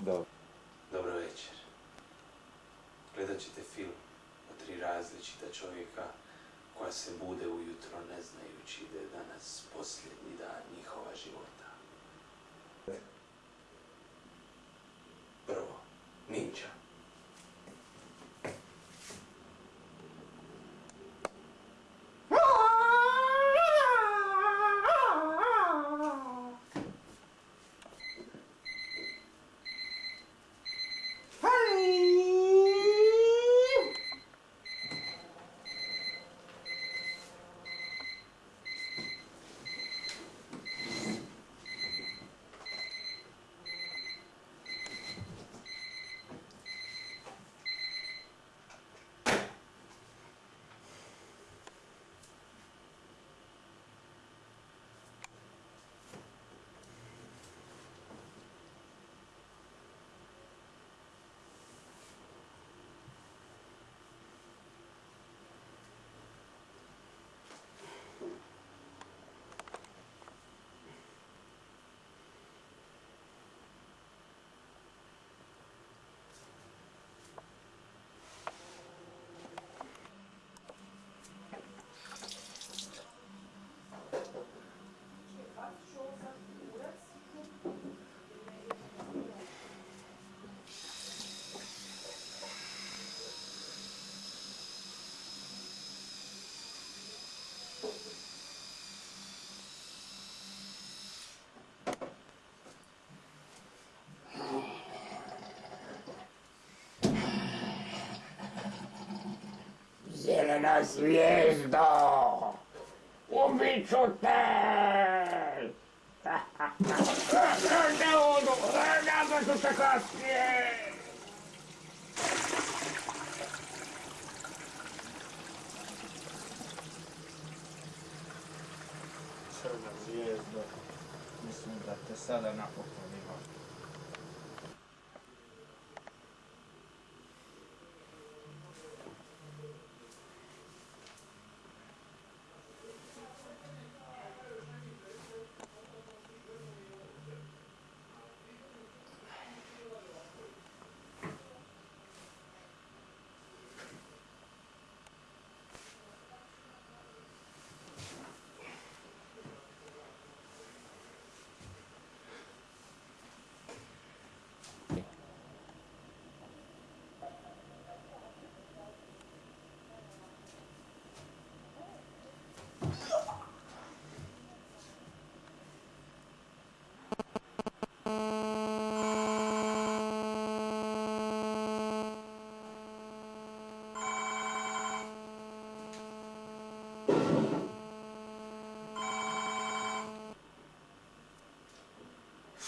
Dobro. Večer. Gledat ćete film o tri različita čovjeka koja se bude ujutro ne znajući da je danas posljednji dan njihova života. Zelena zvijezdo! Ubit ću te! Ne odu, ću te kasnije! Crna zvijezdo, mislim da te sada napokon imam.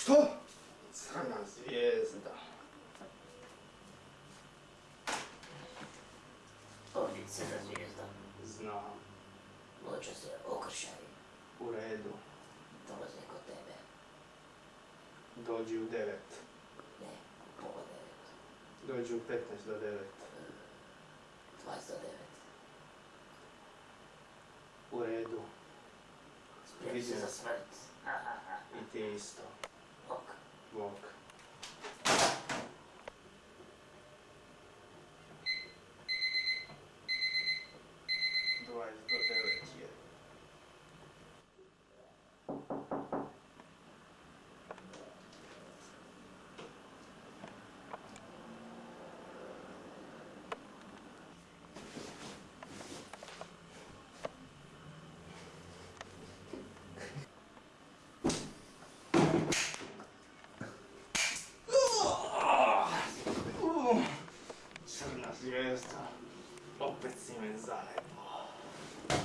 Što? Crna zvijezda. Ovdje je crna zvijezda. Znam, Loče se okršaju. u redu. Dolaze kod tebe. Dođi u devet. Ne, u pola devet. Dođi u 15 do devet. 20 do devet. U redu. Spremi se za smrt. I ti isto. Ok. Bog. pezzino di